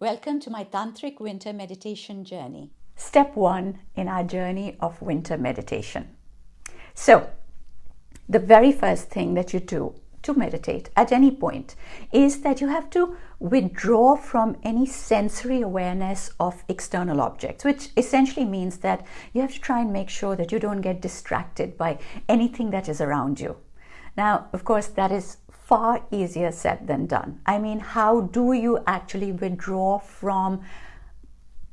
Welcome to my Tantric Winter Meditation journey. Step one in our journey of winter meditation. So, the very first thing that you do to meditate at any point is that you have to withdraw from any sensory awareness of external objects, which essentially means that you have to try and make sure that you don't get distracted by anything that is around you. Now, of course, that is far easier said than done. I mean, how do you actually withdraw from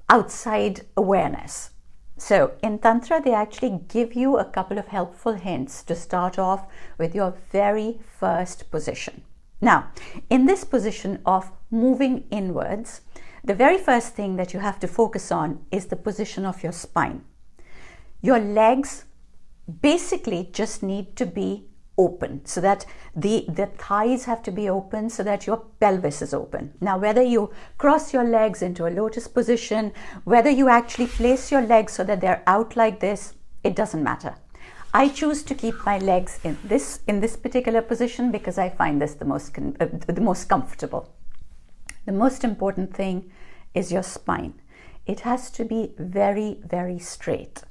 outside awareness? So in Tantra, they actually give you a couple of helpful hints to start off with your very first position. Now, in this position of moving inwards, the very first thing that you have to focus on is the position of your spine. Your legs basically just need to be open so that the, the thighs have to be open so that your pelvis is open. Now, whether you cross your legs into a lotus position, whether you actually place your legs so that they're out like this, it doesn't matter. I choose to keep my legs in this in this particular position because I find this the most uh, the most comfortable. The most important thing is your spine. It has to be very very straight.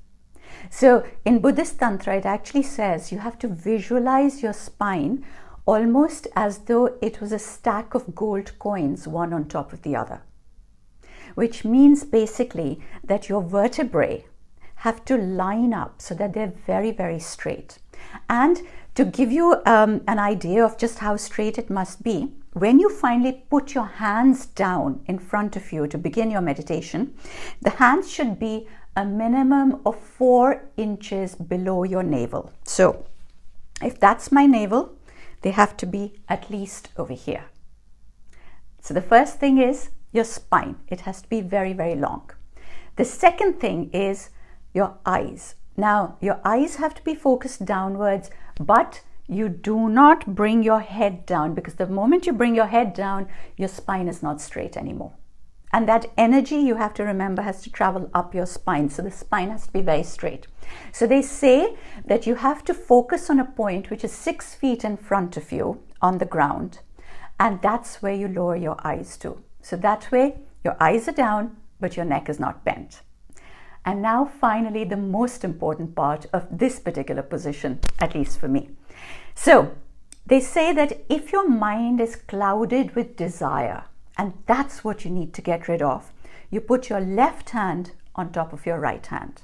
So in Buddhist Tantra, it actually says you have to visualize your spine almost as though it was a stack of gold coins, one on top of the other. Which means basically that your vertebrae have to line up so that they're very, very straight. And to give you um, an idea of just how straight it must be, when you finally put your hands down in front of you to begin your meditation, the hands should be a minimum of four inches below your navel. So if that's my navel, they have to be at least over here. So the first thing is your spine. It has to be very, very long. The second thing is your eyes. Now, your eyes have to be focused downwards, but you do not bring your head down because the moment you bring your head down, your spine is not straight anymore. And that energy you have to remember has to travel up your spine. So the spine has to be very straight. So they say that you have to focus on a point which is six feet in front of you on the ground. And that's where you lower your eyes to. So that way your eyes are down, but your neck is not bent. And now finally, the most important part of this particular position, at least for me. So they say that if your mind is clouded with desire, and that's what you need to get rid of. You put your left hand on top of your right hand.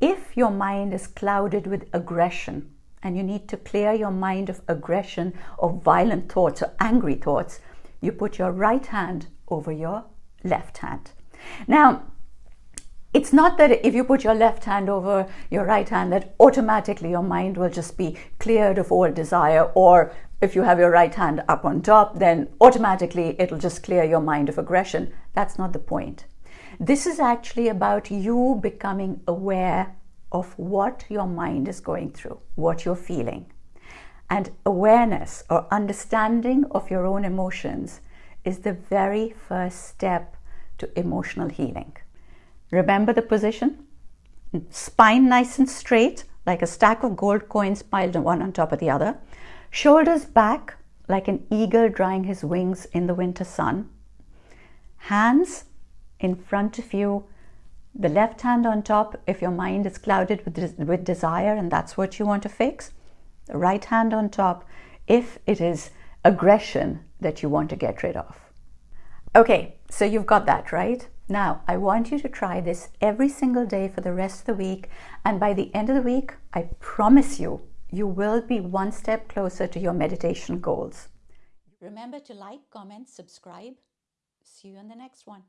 If your mind is clouded with aggression and you need to clear your mind of aggression or violent thoughts or angry thoughts, you put your right hand over your left hand. Now, it's not that if you put your left hand over your right hand that automatically your mind will just be cleared of all desire or if you have your right hand up on top, then automatically it'll just clear your mind of aggression. That's not the point. This is actually about you becoming aware of what your mind is going through, what you're feeling. And awareness or understanding of your own emotions is the very first step to emotional healing. Remember the position? Spine nice and straight, like a stack of gold coins piled one on top of the other. Shoulders back like an eagle drying his wings in the winter sun. Hands in front of you, the left hand on top if your mind is clouded with, with desire and that's what you want to fix. The right hand on top if it is aggression that you want to get rid of. Okay, so you've got that, right? Now, I want you to try this every single day for the rest of the week. And by the end of the week, I promise you, you will be one step closer to your meditation goals. Remember to like, comment, subscribe. See you in the next one.